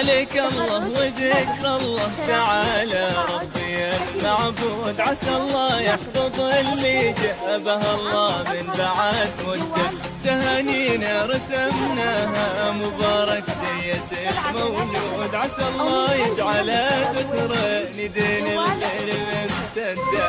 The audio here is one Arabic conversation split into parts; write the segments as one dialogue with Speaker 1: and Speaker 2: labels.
Speaker 1: عليك الله وذكر الله تعالى ربي. المعبود عسى الله يحفظ اللي جابها الله من بعد مدة. تهانينا رسمناها مبارك جية المولود عسى الله يجعل ذكرى لدين الخير ممتدة.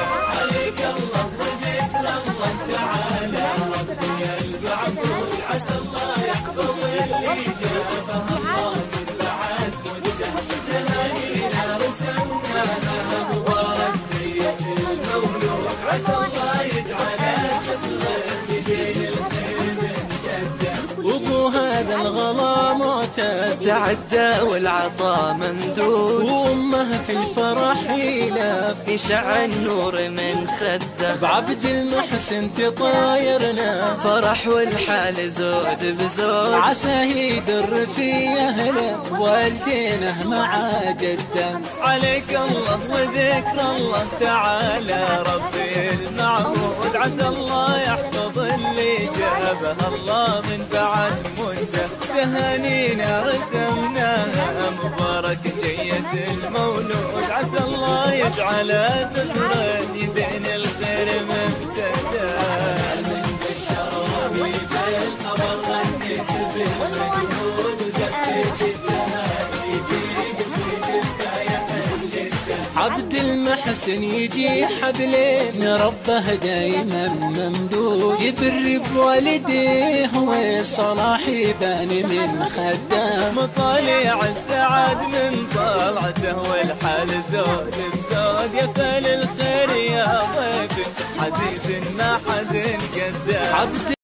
Speaker 1: عسى
Speaker 2: هذا الغلا موت استعد والعطا ممدود. وأمه في الفرح يلاف يشع النور من خده. بعبد المحسن تطايرنا. فرح والحال زود بزود. عسى يدر في اهله والدينه مع جده.
Speaker 1: عليك الله وذكر الله تعالى. جابها الله من بعد مدة تهانينا رسمناها مبارك جية المولود. عسى الله يجعل ذكرى يدين الخير ممتدى من بالشراوي بالخبر غنيت بالمجهود
Speaker 2: عبد المحسن يجي حبلين ربه دايما ممدود. يبر بوالديه وصلاح يبان من خدام
Speaker 1: مطالع السعد من طلعته والحال زود بزود. يا فال الخير يا ضيف عزيز ما حد قزاه